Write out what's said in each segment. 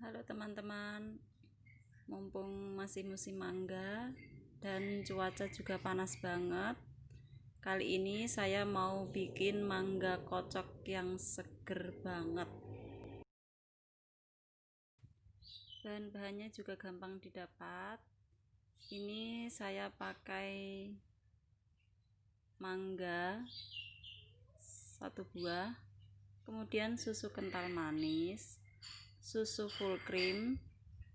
Halo teman-teman, mumpung masih musim mangga dan cuaca juga panas banget. Kali ini saya mau bikin mangga kocok yang seger banget. Bahan-bahannya juga gampang didapat. Ini saya pakai mangga satu buah, kemudian susu kental manis, susu full cream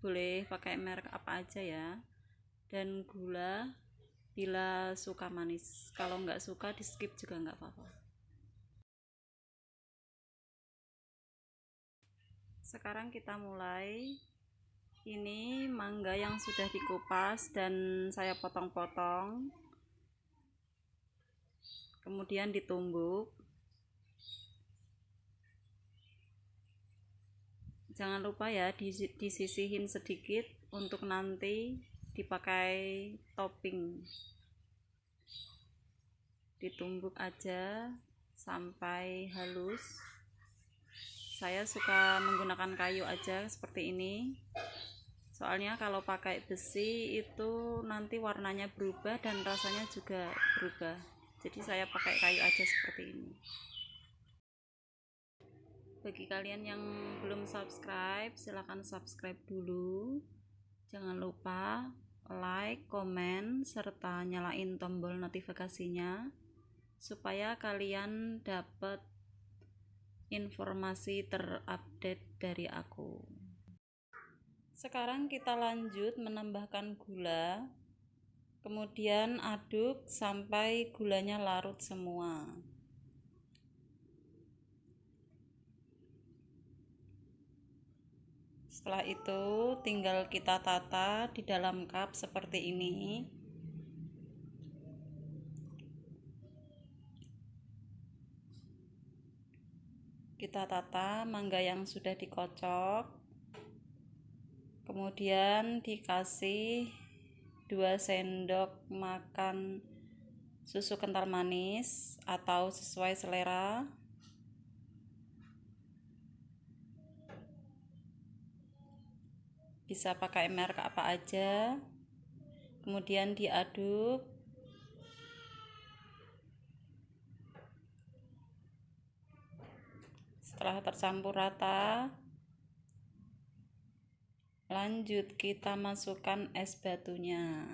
boleh pakai merek apa aja ya. Dan gula bila suka manis. Kalau nggak suka di skip juga nggak apa-apa. Sekarang kita mulai. Ini mangga yang sudah dikupas dan saya potong-potong. Kemudian ditumbuk jangan lupa ya disisihin sedikit untuk nanti dipakai topping. Ditumbuk aja sampai halus. Saya suka menggunakan kayu aja seperti ini. Soalnya kalau pakai besi itu nanti warnanya berubah dan rasanya juga berubah. Jadi saya pakai kayu aja seperti ini bagi kalian yang belum subscribe silahkan subscribe dulu. Jangan lupa like, komen, serta nyalain tombol notifikasinya supaya kalian dapat informasi terupdate dari aku. Sekarang kita lanjut menambahkan gula. Kemudian aduk sampai gulanya larut semua setelah itu tinggal kita tata di dalam cup seperti ini. Kita tata mangga yang sudah dikocok. Kemudian dikasih 2 sendok makan susu kental manis atau sesuai selera bisa pakai merek apa aja. Kemudian diaduk. Setelah tercampur rata lanjut kita masukkan es batunya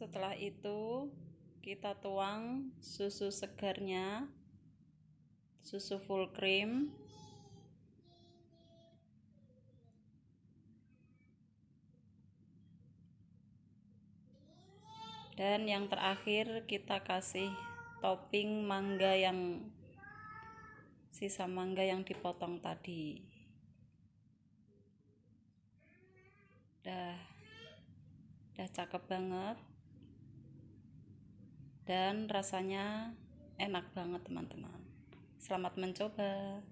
setelah itu kita tuang susu segarnya susu full cream. Dan yang terakhir kita kasih topping mangga yang sisa mangga yang dipotong tadi. Dah dah cakep banget dan rasanya enak banget teman-teman. Selamat mencoba